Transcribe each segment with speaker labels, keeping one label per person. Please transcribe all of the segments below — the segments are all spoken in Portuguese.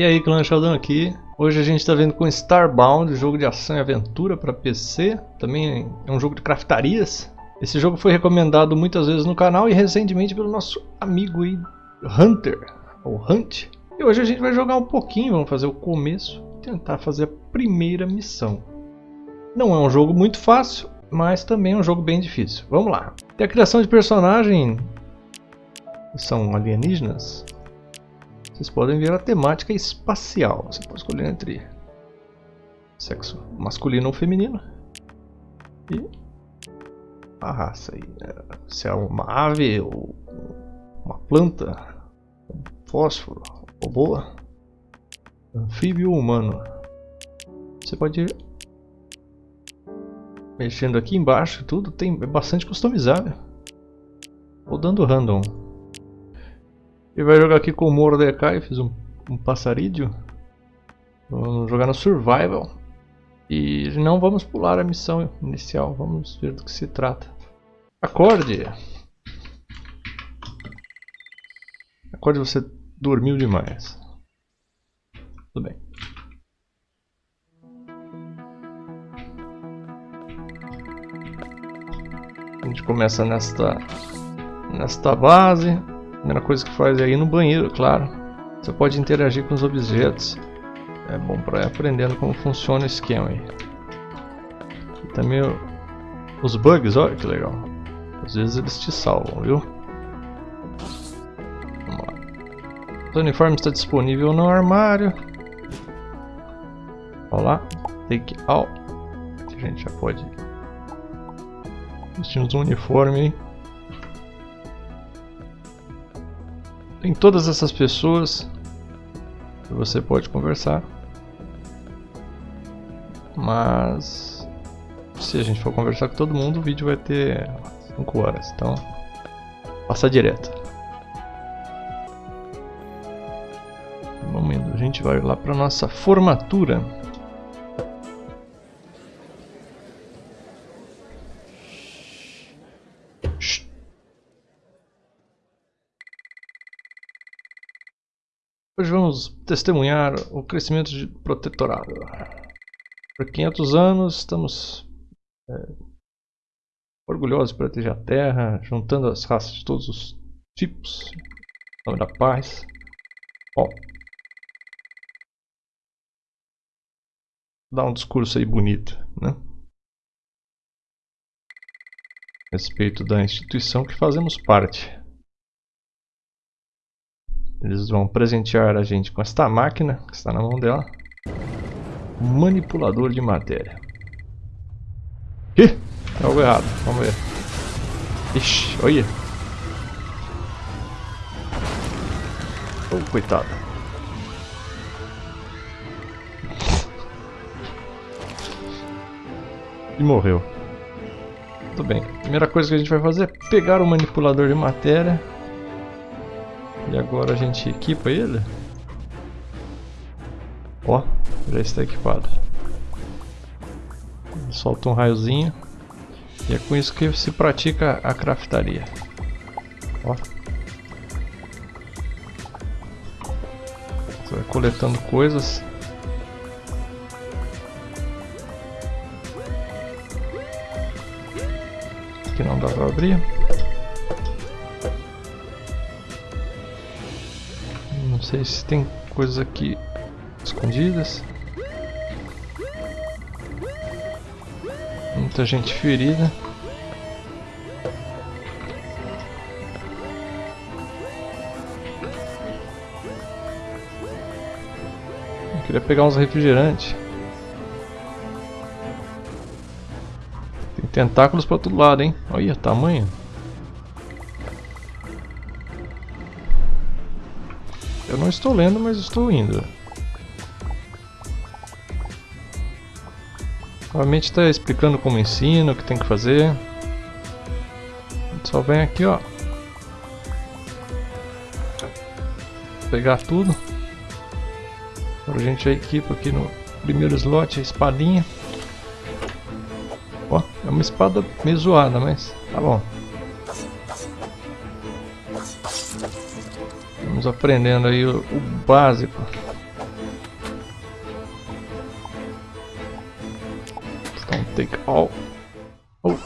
Speaker 1: E aí, Clã Sheldon aqui. Hoje a gente está vendo com Starbound, jogo de ação e aventura para PC. Também é um jogo de craftarias. Esse jogo foi recomendado muitas vezes no canal e recentemente pelo nosso amigo Hunter, ou Hunt. E hoje a gente vai jogar um pouquinho, vamos fazer o começo tentar fazer a primeira missão. Não é um jogo muito fácil, mas também é um jogo bem difícil. Vamos lá. Tem a criação de personagem, são alienígenas. Vocês podem ver a temática espacial. Você pode escolher entre sexo masculino ou feminino. E a raça aí. Né? Se é uma ave ou uma planta, um fósforo, robô, anfíbio ou humano. Você pode ir mexendo aqui embaixo tudo, tem, é bastante customizável. Ou dando random. Ele vai jogar aqui com o Mordecai, fiz um, um passarídeo. Vamos jogar no Survival. E não vamos pular a missão inicial, vamos ver do que se trata. Acorde! Acorde, você dormiu demais. Tudo bem. A gente começa nesta, nesta base. Primeira coisa que faz é ir no banheiro, claro. Você pode interagir com os objetos. É bom para ir aprendendo como funciona o esquema aí. E também os bugs, olha que legal. Às vezes eles te salvam, viu? Vamos lá. O uniforme está disponível no armário. Olha lá. Take out. A gente já pode vestir um uniforme? Tem todas essas pessoas que você pode conversar. Mas se a gente for conversar com todo mundo, o vídeo vai ter 5 horas. Então, passa direto. Indo. A gente vai lá para nossa formatura. Hoje vamos testemunhar o crescimento de protetorado. Por 500 anos estamos é, orgulhosos de proteger a Terra, juntando as raças de todos os tipos, em nome da paz. Ó, dá um discurso aí bonito, né? Respeito da instituição que fazemos parte. Eles vão presentear a gente com esta máquina que está na mão dela. Manipulador de matéria. Ih, é algo errado. Vamos ver. Ixi, olha. Oh, coitado. E morreu. Tudo bem. Primeira coisa que a gente vai fazer é pegar o manipulador de matéria e agora a gente equipa ele. Ó, já está equipado. Solta um raiozinho. E é com isso que se pratica a craftaria. Ó. Você vai coletando coisas. Aqui não dá para abrir. Sei se tem coisas aqui escondidas. Muita gente ferida. Eu queria pegar uns refrigerantes. Tem tentáculos para todo lado, hein? Olha o tamanho. Estou lendo, mas estou indo. Novamente está explicando como ensina, o que tem que fazer. Só vem aqui, ó. Pegar tudo. Agora a gente equipa aqui no primeiro slot a espadinha. Ó, é uma espada meio zoada, mas tá bom. vamos aprendendo aí o, o básico. Então, take all. Oh.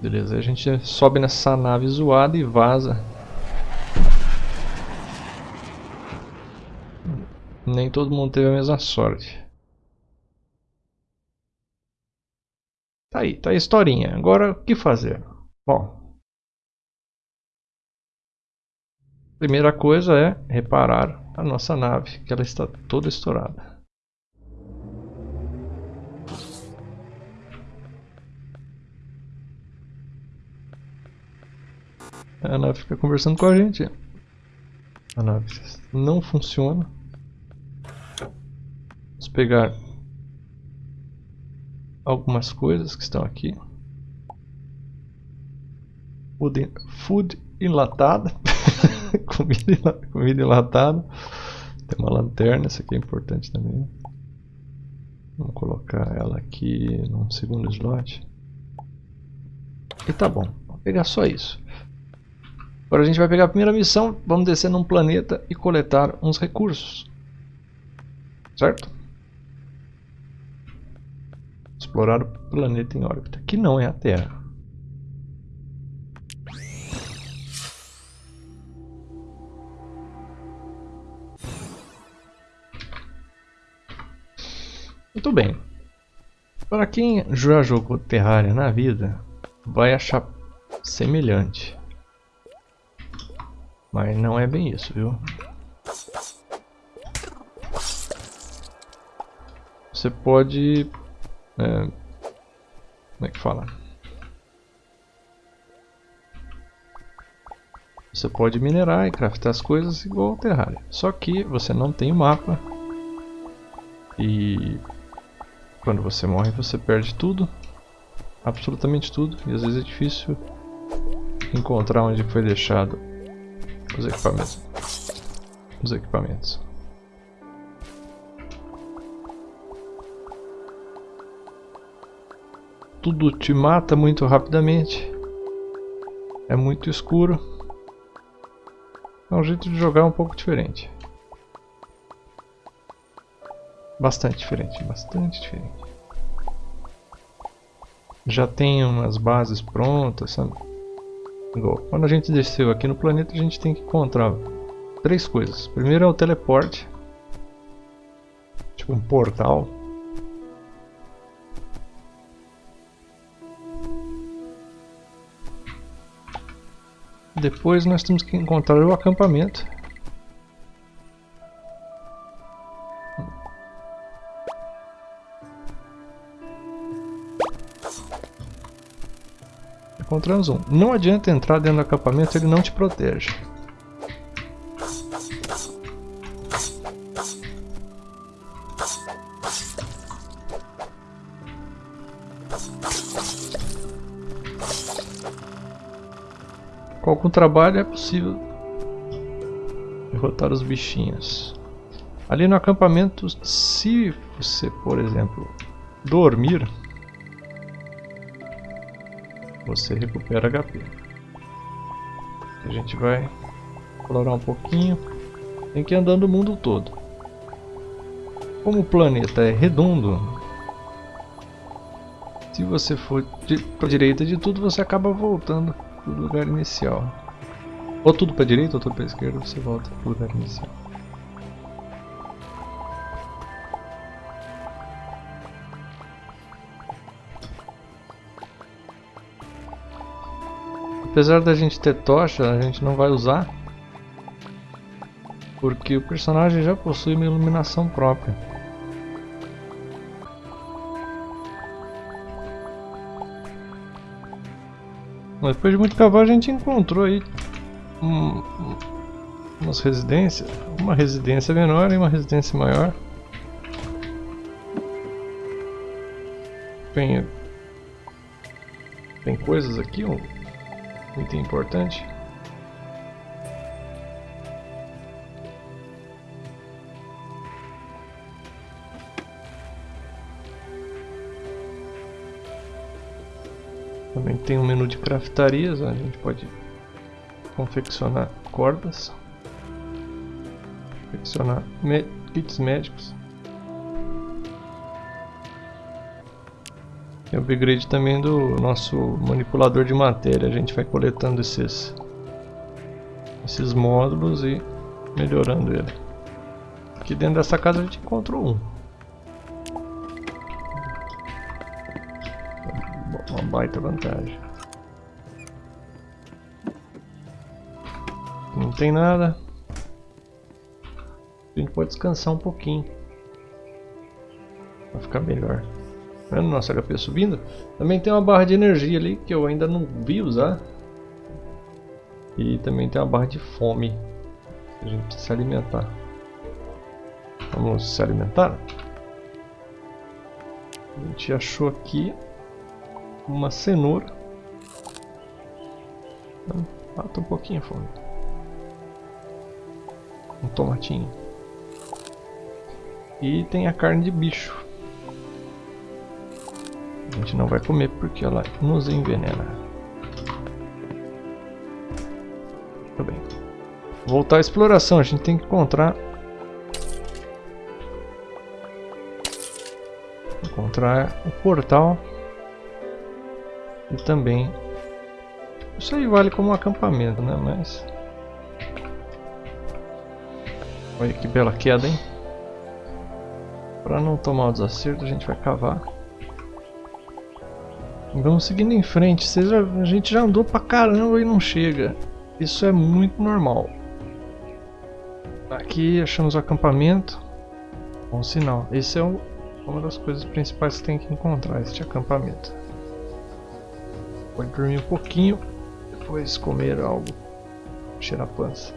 Speaker 1: Beleza, a gente sobe nessa nave zoada e vaza. Nem todo mundo teve a mesma sorte. Tá aí, tá a historinha. Agora, o que fazer? Bom, primeira coisa é reparar a nossa nave, que ela está toda estourada. A nave fica conversando com a gente. A nave não funciona. Vamos pegar algumas coisas que estão aqui. Food, enlatada. comida, comida enlatada. Tem uma lanterna, essa aqui é importante também. Vamos colocar ela aqui num segundo slot. E tá bom, vou pegar só isso. Agora a gente vai pegar a primeira missão, vamos descer num planeta e coletar uns recursos. Certo? Explorar o planeta em órbita, que não é a Terra. Muito bem. Para quem já jogou Terraria na vida, vai achar semelhante. Mas não é bem isso, viu? Você pode... É, como é que fala? Você pode minerar e craftar as coisas igual ao Terraria. Só que você não tem o mapa. E quando você morre você perde tudo. Absolutamente tudo. E às vezes é difícil encontrar onde foi deixado os equipamentos. Os equipamentos. Tudo te mata muito rapidamente. É muito escuro. É um jeito de jogar um pouco diferente. Bastante diferente, bastante diferente. Já tem umas bases prontas, sabe? Igual, quando a gente desceu aqui no planeta, a gente tem que encontrar três coisas. Primeiro é o teleporte. Tipo um portal. Depois nós temos que encontrar o acampamento. Encontramos um. Não adianta entrar dentro do acampamento, ele não te protege. Algum trabalho é possível derrotar os bichinhos. Ali no acampamento, se você, por exemplo, dormir, você recupera HP. A gente vai explorar um pouquinho. Tem que ir andando o mundo todo. Como o planeta é redondo, se você for para a direita de tudo, você acaba voltando para o lugar inicial. Ou tudo para a direita ou tudo para a esquerda, você volta para o lugar inicial. Apesar da gente ter tocha, a gente não vai usar. Porque o personagem já possui uma iluminação própria. Depois de muito cavar a gente encontrou aí um, umas residências, uma residência menor e uma residência maior. Tem, tem coisas aqui, um, item importante. Também tem um menu de craftarias, a gente pode confeccionar cordas, confeccionar kits médicos. Tem upgrade também do nosso manipulador de matéria. A gente vai coletando esses, esses módulos e melhorando ele. Aqui dentro dessa casa a gente encontrou um. Uma baita vantagem. Não tem nada. A gente pode descansar um pouquinho. Vai ficar melhor. Vendo nosso HP subindo? Também tem uma barra de energia ali que eu ainda não vi usar. E também tem uma barra de fome. A gente precisa se alimentar. Vamos se alimentar? A gente achou aqui uma cenoura. Mata um pouquinho a fome. Um tomatinho. E tem a carne de bicho. A gente não vai comer porque ela nos envenena. Tudo bem. Voltar à exploração, a gente tem que encontrar encontrar o portal e também isso aí vale como um acampamento, né? Mas olha que bela queda, hein? Para não tomar o desacerto, a gente vai cavar. Vamos seguindo em frente. Já, a gente já andou pra caramba e não chega. Isso é muito normal. Aqui achamos o acampamento. Bom sinal. Esse é o, uma das coisas principais que tem que encontrar, este acampamento. Pode dormir um pouquinho, depois comer algo, cheirar a pança.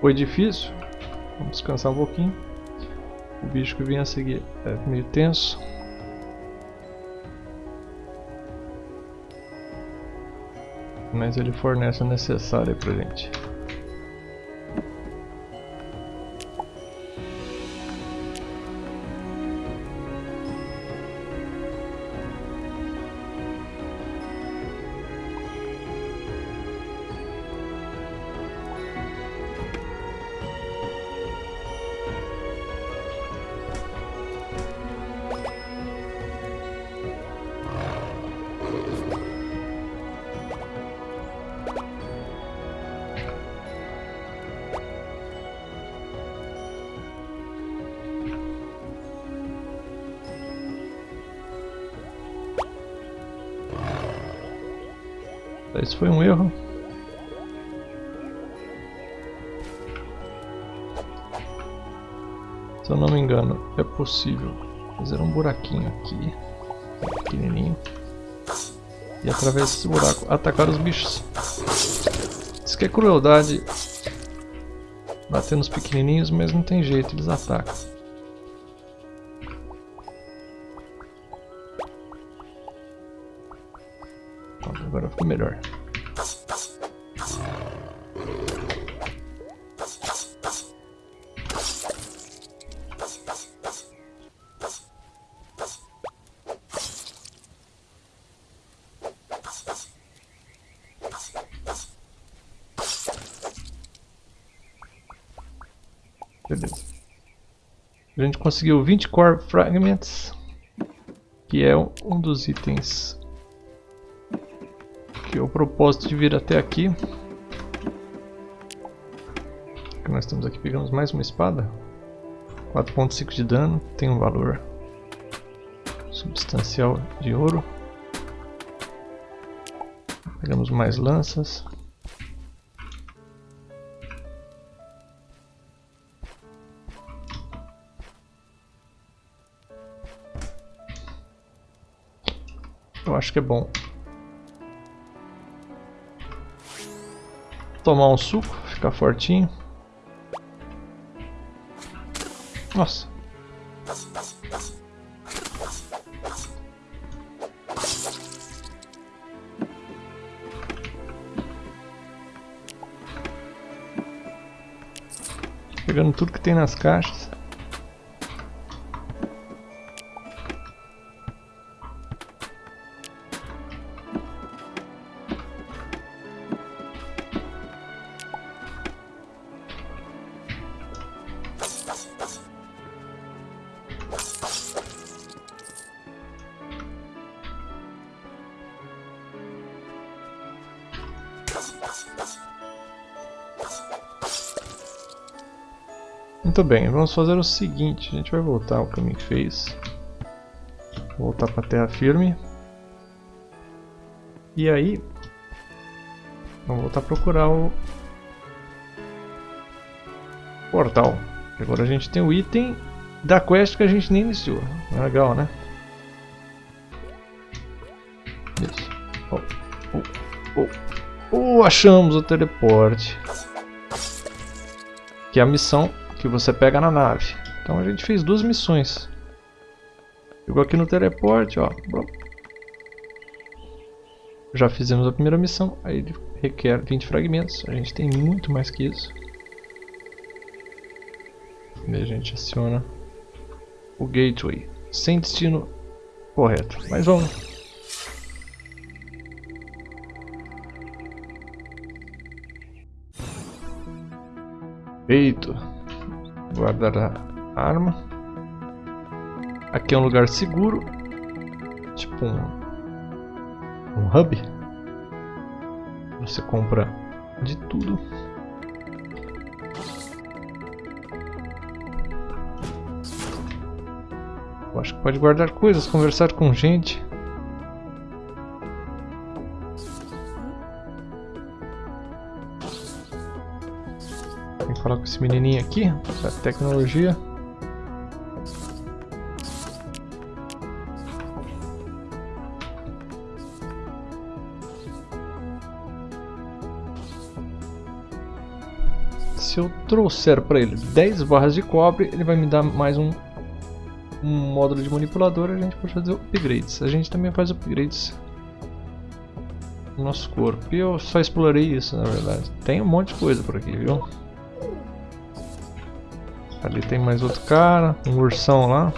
Speaker 1: Foi difícil. Vamos descansar um pouquinho. O bicho que vinha a seguir é meio tenso. Mas ele fornece o necessário pra gente. Esse foi um erro. Se eu não me engano, é possível fazer um buraquinho aqui, pequenininho, e através desse buraco atacar os bichos. Isso que é crueldade bater nos pequenininhos, mas não tem jeito, eles atacam. Agora ficou melhor. Beleza. A gente conseguiu 20 Core Fragments, que é um dos itens que é o propósito de vir até aqui. que nós estamos aqui, pegamos mais uma espada. 4.5 de dano, tem um valor substancial de ouro. Pegamos mais lanças. acho que é bom. Tomar um suco, ficar fortinho. Nossa. Pegando tudo que tem nas caixas. Muito bem, vamos fazer o seguinte, a gente vai voltar ao caminho que fez. Voltar para a terra firme. E aí, vamos voltar a procurar o portal. Agora a gente tem o item da quest que a gente nem iniciou. Legal, né? Isso. Oh, oh, oh. oh achamos o teleporte. Que é a missão que você pega na nave. Então a gente fez duas missões. Chegou aqui no teleporte, ó. Já fizemos a primeira missão, aí ele requer 20 fragmentos. A gente tem muito mais que isso. E a gente aciona o gateway, sem destino correto. Mas vamos. Feito guardar a arma. Aqui é um lugar seguro, tipo um, um hub. Você compra de tudo. Eu acho que pode guardar coisas, conversar com gente. Esse menininho aqui, da tecnologia. Se eu trouxer para ele 10 barras de cobre, ele vai me dar mais um, um módulo de manipulador a gente pode fazer upgrades. A gente também faz upgrades no nosso corpo. E eu só explorei isso, na verdade. Tem um monte de coisa por aqui, viu? Ali tem mais outro cara, um ursão lá.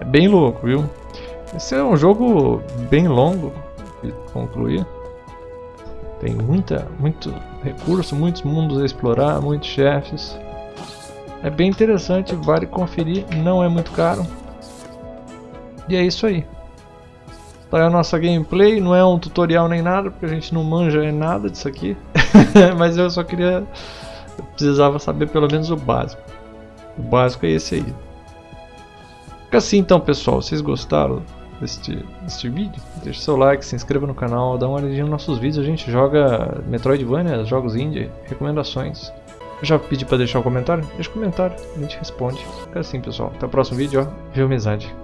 Speaker 1: É bem louco, viu? Esse é um jogo bem longo de concluir. Tem muita, muito recurso, muitos mundos a explorar, muitos chefes. É bem interessante, vale conferir, não é muito caro. E é isso aí. Tá aí a nossa gameplay, não é um tutorial nem nada, porque a gente não manja nada disso aqui. Mas eu só queria... Eu precisava saber pelo menos o básico. O básico é esse aí. Fica assim então pessoal, vocês gostaram deste, deste vídeo? Deixe seu like, se inscreva no canal, dá uma olhadinha nos nossos vídeos. A gente joga Metroidvania, jogos indie, recomendações. Eu já pedi pra deixar o um comentário? Deixa o um comentário, a gente responde. Fica assim pessoal, até o próximo vídeo, ó. Viu amizade.